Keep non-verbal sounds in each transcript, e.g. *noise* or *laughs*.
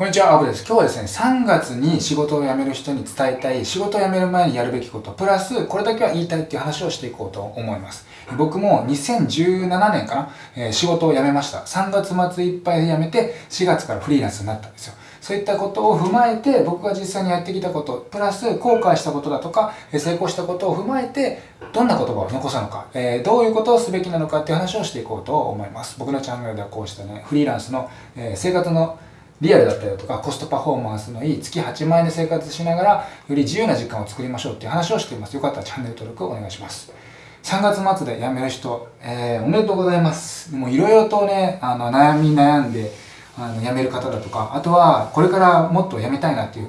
こんにちは、アブです。今日はですね、3月に仕事を辞める人に伝えたい、仕事を辞める前にやるべきこと、プラス、これだけは言いたいっていう話をしていこうと思います。僕も2017年かな、えー、仕事を辞めました。3月末いっぱいで辞めて、4月からフリーランスになったんですよ。そういったことを踏まえて、僕が実際にやってきたこと、プラス後悔したことだとか、成功したことを踏まえて、どんな言葉を残すのか、えー、どういうことをすべきなのかっていう話をしていこうと思います。僕のチャンネルではこうしたね、フリーランスの、えー、生活のリアルだったりだとかコストパフォーマンスのいい月8万円で生活しながらより自由な時間を作りましょうっていう話をしています。よかったらチャンネル登録をお願いします。3月末で辞める人、えー、おめでとうございます。もういろいろとねあの悩み悩んであの辞める方だとかあとはこれからもっと辞めたいなっていう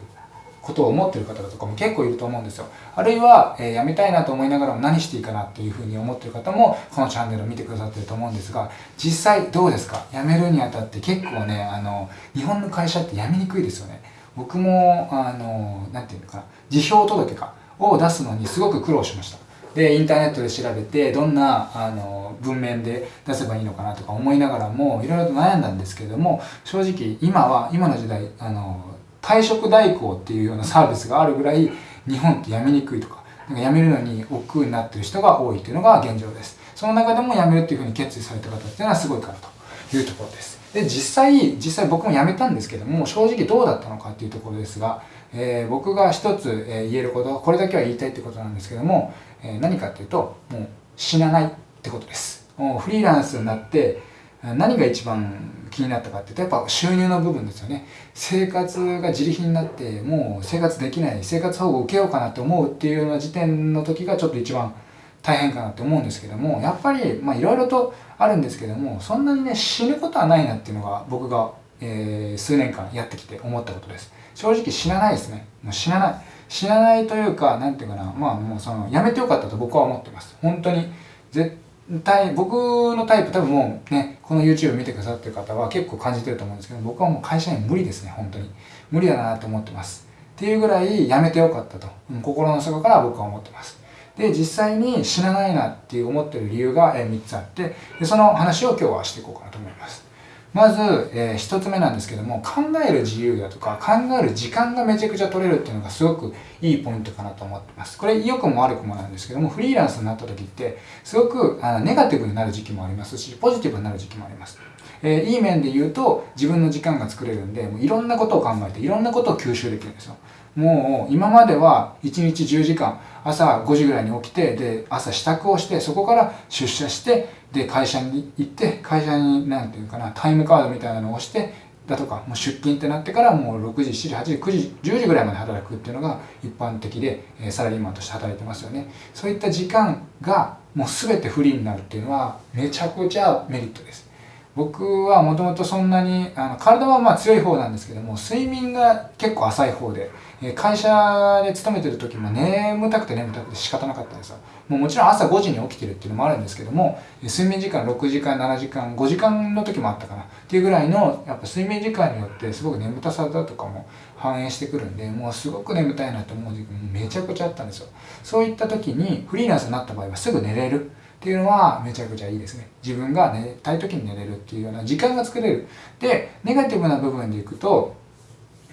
ことを思ってる方とかも結構いると思うんですよ。あるいは、えー、辞めたいなと思いながらも何していいかなっていうふうに思ってる方もこのチャンネルを見てくださってると思うんですが、実際どうですか？辞めるにあたって結構ね、あの、日本の会社って辞めにくいですよね。僕も、あの、なんていうのかな、辞表届かを出すのにすごく苦労しました。で、インターネットで調べて、どんな、あの、文面で出せばいいのかなとか思いながらも、いろいろと悩んだんですけれども、正直、今は、今の時代、あの、退職代行っていうようなサービスがあるぐらい日本って辞めにくいとかなんか辞めるのに億劫になってる人が多いというのが現状です。その中でも辞めるっていうふうに決意された方っていうのはすごいからというところです。で実際実際僕も辞めたんですけども正直どうだったのかっていうところですが、えー、僕が一つ、え言えることこれだけは言いたいってことなんですけども、えー、何かっていうともう死なないってことです。もうフリーランスになって何が一番気になったかっていうとやっぱ収入の部分ですよね。生活が自利品になってもう生活できない生活保護を受けようかなって思うっていうような時点の時がちょっと一番大変かなって思うんですけどもやっぱりまあいろいろとあるんですけどもそんなにね死ぬことはないなっていうのが僕が、えー、数年間やってきて思ったことです。正直死なないですね。もう死なない。死なないというか何て言うかな。まあもうそのやめてよかったと僕は思ってます。本当に。絶対僕のタイプ多分もうねこの YouTube 見てくださってる方は結構感じてると思うんですけど僕はもう会社員無理ですね本当に。無理だなと思ってます。っていうぐらいやめてよかったと、心の底から僕は思ってます。で実際に死なないなっていう思ってる理由が3つあってでその話を今日はしていこうかなと思います。まず、えー、一つ目なんですけども、考える自由だとか、考える時間がめちゃくちゃ取れるっていうのがすごくいいポイントかなと思ってます。これ良くも悪くもなんですけども、フリーランスになった時って、すごくあのネガティブになる時期もありますし、ポジティブになる時期もあります。えー、いい面で言うと、自分の時間が作れるんで、もういろんなことを考えて、いろんなことを吸収できるんですよ。もう今までは1日10時間朝5時ぐらいに起きてで朝支度をしてそこから出社してで会社に行って会社に何て言うかなタイムカードみたいなのを押してだとかもう出勤ってなってからもう6時7時8時9時10時ぐらいまで働くっていうのが一般的でサラリーマンとして働いてますよね。そういった時間がもう全てフリーになるっていうのはめちゃくちゃメリットです。僕はもともとそんなにあの体はまあ強い方なんですけども睡眠が結構浅い方で会社で勤めてる時も眠たくて眠たくて仕方なかったんですよ。もうもちろん朝5時に起きてるっていうのもあるんですけども睡眠時間6時間7時間5時間の時もあったかな。っていうぐらいのやっぱ睡眠時間によってすごく眠たさだとかも反映してくるんでもうすごく眠たいなと思う時もめちゃくちゃあったんですよ。そういった時にフリーランスになった場合はすぐ寝れる。っていうのはめちゃくちゃいいですね。自分が寝たい時に寝れるっていうような時間が作れる。で、ネガティブな部分でいくと、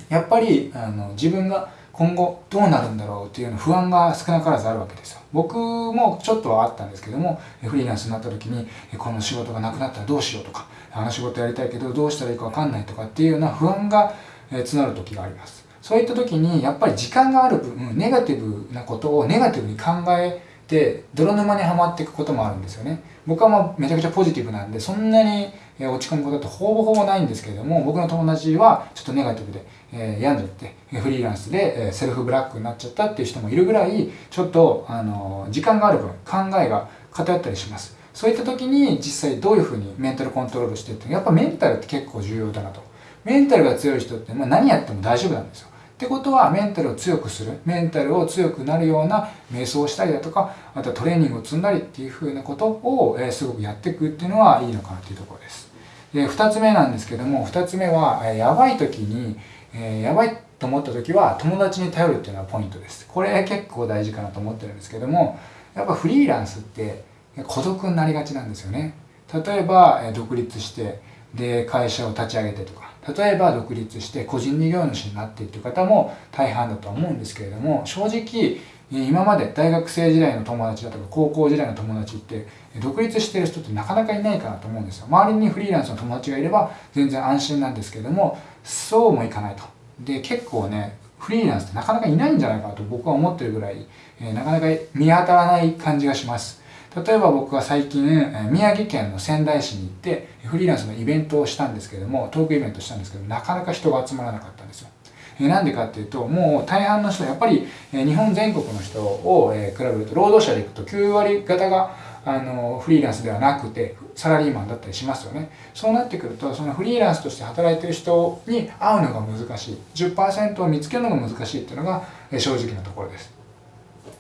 やっぱりあの自分が今後どうなるんだろうっていうの不安が少なからずあるわけですよ。僕もちょっとはあったんですけども、フリーランスになった時に、この仕事がなくなったらどうしようとか、あの仕事やりたいけどどうしたらいいかわかんないとかっていうような不安が募る時があります。そういった時にやっぱり時間がある分、ネガティブなことをネガティブに考えで泥沼にはまっていくこともあるんですよね。僕はまあめちゃくちゃポジティブなんでそんなに落ち込むことってほぼほぼないんですけれども僕の友達はちょっとネガティブで、えー、病んじゃって *laughs* フリーランスで、えセルフブラックになっちゃったっていう人もいるぐらいちょっとあの時間がある分考えが偏ったりします。そういった時に実際どういうふうにメンタルコントロールしてってやっぱメンタルって結構重要だなと。メンタルが強い人って、まあ、何やっても大丈夫なんですよ。ってことはメンタルを強くするメンタルを強くなるような瞑想をしたりだとかあとはトレーニングを積んだりっていうふうなことを、え、すごくやっていくっていうのはいいのかなっていうところです。で2つ目なんですけども2つ目は、え、やばい時に、え、やばいと思った時は友達に頼るっていうのはポイントです。これ結構大事かなと思ってるんですけどもやっぱフリーランスって孤独になりがちなんですよね。例えば独立してで会社を立ち上げてとか例えば独立して個人事業主になっていっていう方も大半だとは思うんですけれども正直今まで大学生時代の友達だとか高校時代の友達って独立してる人ってなかなかいないかなと思うんですよ。周りにフリーランスの友達がいれば全然安心なんですけれどもそうもいかないと。で結構ねフリーランスってなかなかいないんじゃないかと僕は思ってるぐらい、えなかなか見当たらない感じがします。例えば僕は最近宮城県の仙台市に行ってフリーランスのイベントをしたんですけどもトークイベントしたんですけどなかなか人が集まらなかったんですよ。なんでかっていうともう大半の人やっぱり日本全国の人を比べると労働者でいくと9割方があのフリーランスではなくてサラリーマンだったりしますよね。そうなってくるとそのフリーランスとして働いてる人に会うのが難しい。10%を見つけるのが難しいっていうのが正直なところです。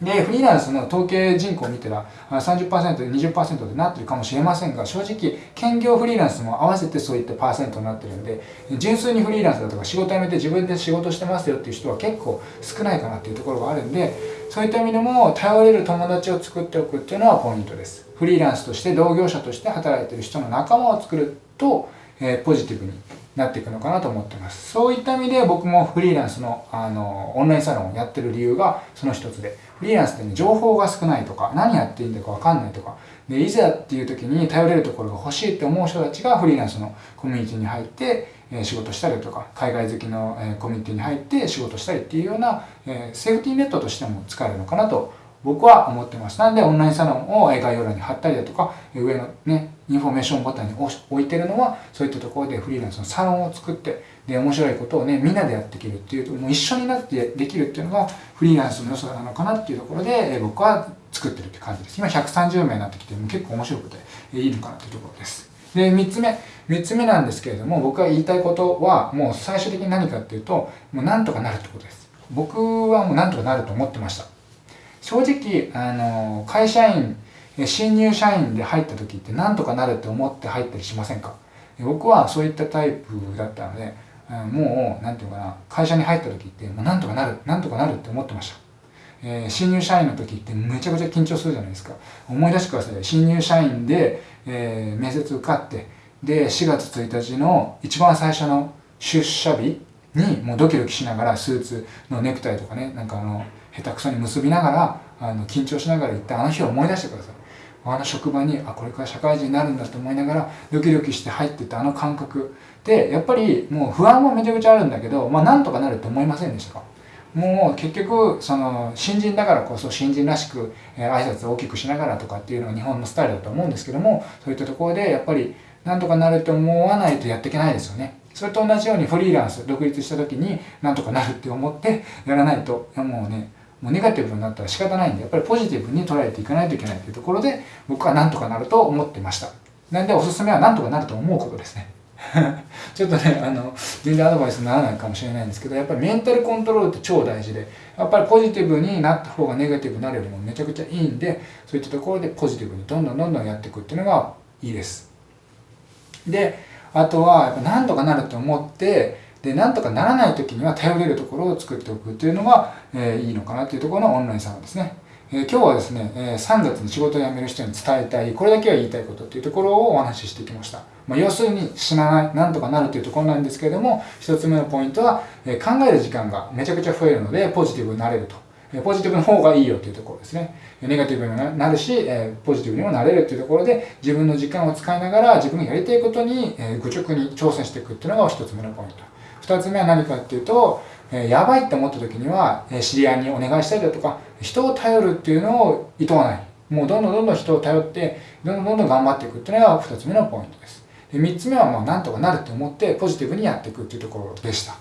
で、フリーランスの統計人口を見たら30%、20%でなってるかもしれませんが、正直、兼業フリーランスも合わせてそういったパーセントになってるんで、純粋にフリーランスだとか仕事辞めて自分で仕事してますよっていう人は結構少ないかなっていうところがあるんで、そういった意味でも頼れる友達を作っておくっていうのはポイントです。フリーランスとして同業者として働いてる人の仲間を作ると、え、ポジティブになっていくのかなと思ってます。そういった意味で僕もフリーランスのあのオンラインサロンをやってる理由がその一つで、フリーランスってね、情報が少ないとか、何やっていいんだかわかんないとか、で、いざっていう時に頼れるところが欲しいって思う人たちがフリーランスのコミュニティに入って、え仕事したりとか、海外好きの、えコミュニティに入って仕事したりっていうような、えセーフティーネットとしても使えるのかなと僕は思ってます。なんでオンラインサロンを概要欄に貼ったりだとか、上のね、インフォメーションボタンに置いてるのは、そういったところでフリーランスのサロンを作って、で、面白いことをね、みんなでやっていけるっていう、もう一緒になってできるっていうのが、フリーランスの良さなのかなっていうところで、僕は作ってるって感じです。今130名になってきて、結構面白くていいのかなっていうところです。で、3つ目。3つ目なんですけれども、僕が言いたいことは、もう最終的に何かっていうと、もうなんとかなるってことです。僕はもうなんとかなると思ってました。正直、あの、会社員、新入社員で入った時ってなんとかなるって思って入ったりしませんか？僕はそういったタイプだったので、もう、なんていうかな、会社に入った時って、もうなんとかなる、なんとかなるって思ってました。えー、新入社員の時ってめちゃくちゃ緊張するじゃないですか。思い出してください。新入社員で、えー、面接受かって、で、4月1日の一番最初の出社日にもうドキドキしながらスーツのネクタイとかね、なんかあの、下手くそに結びながらあの緊張しながら行ったあの日を思い出してくださいあの職場にあこれから社会人になるんだと思いながらドキドキして入ってたあの感覚。でやっぱりもう不安もめちゃくちゃあるんだけどまあなんとかなると思いませんでしたか？もう結局その新人だからこそ新人らしく、え、挨拶を大きくしながらとかっていうのが日本のスタイルだと思うんですけどもそういったところでやっぱりなんとかなると思わないとやっていけないですよね。それと同じようにフリーランス独立した時になんとかなるって思ってやらないともうねもうネガティブになったら仕方ないんで、やっぱりポジティブに捉えていかないといけないというところで、僕はなんとかなると思ってました。なんでおすすめはなんとかなると思うことですね。*laughs* ちょっとね、あの、全然アドバイスにならないかもしれないんですけど、やっぱりメンタルコントロールって超大事で、やっぱりポジティブになった方がネガティブになるよりもめちゃくちゃいいんで、そういったところでポジティブにどんどんどんどんやっていくっていうのがいいです。で、あとは、やっぱ何とかなると思って、で、なんとかならない時には頼れるところを作っておくっていうのが、え、いいのかなというところのオンラインサロンですね。え、今日はですね、え、3月に仕事を辞める人に伝えたい、これだけは言いたいことっていうところをお話ししてきました。まあ、要するに死なない、なんとかなるというところなんですけれども、一つ目のポイントは、え、考える時間がめちゃくちゃ増えるので、ポジティブになれると。ポジティブの方がいいよっていうところですね。ネガティブになるし、ポジティブにもなれるっていうところで、自分の時間を使いながら自分がやりたいことに、愚直に挑戦していくっていうのが一つ目のポイント。二つ目は何かっていうと、やばいって思った時には、知り合いにお願いしたりだとか、人を頼るっていうのを厭わない。もうどんどんどんどん人を頼って、どんどんどんどん頑張っていくっていうのが二つ目のポイントです。で三つ目はまあなんとかなるって思ってポジティブにやっていくっていうところでした。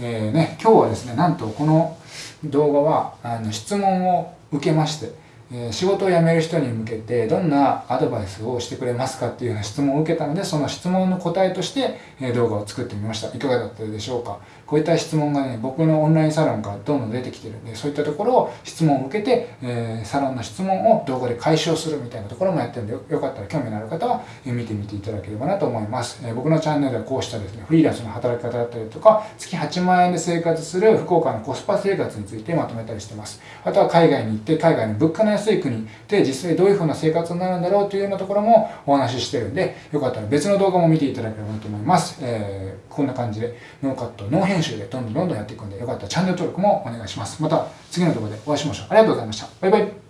えー、ね、今日はですね、なんとこの動画はあの質問を受けまして、え仕事を辞める人に向けてどんなアドバイスをしてくれますかっていうような質問を受けたのでその質問の答えとしてえ動画を作ってみました。いかがだったでしょうか？こういった質問がね僕のオンラインサロンからどんどん出てきてる。んでそういったところを質問を受けて、えサロンの質問を動画で解消するみたいなところもやってるんでよかったら興味のある方は見てみていただければなと思います、え僕のチャンネルではこうしたですねフリーランスの働き方だったりとか月8万円で生活する福岡のコスパ生活についてまとめたりしてます。あとは海外に行って海外の物価のやすい国で実際どういう風な生活になるんだろうというようなところもお話ししてるんで、よかったら別の動画も見ていただければなと思います。えー、こんな感じでノーカット、ノー編集でどんどんどんどんやっていくんで、よかったらチャンネル登録もお願いします。また次の動画でお会いしましょう。ありがとうございました。バイバイ。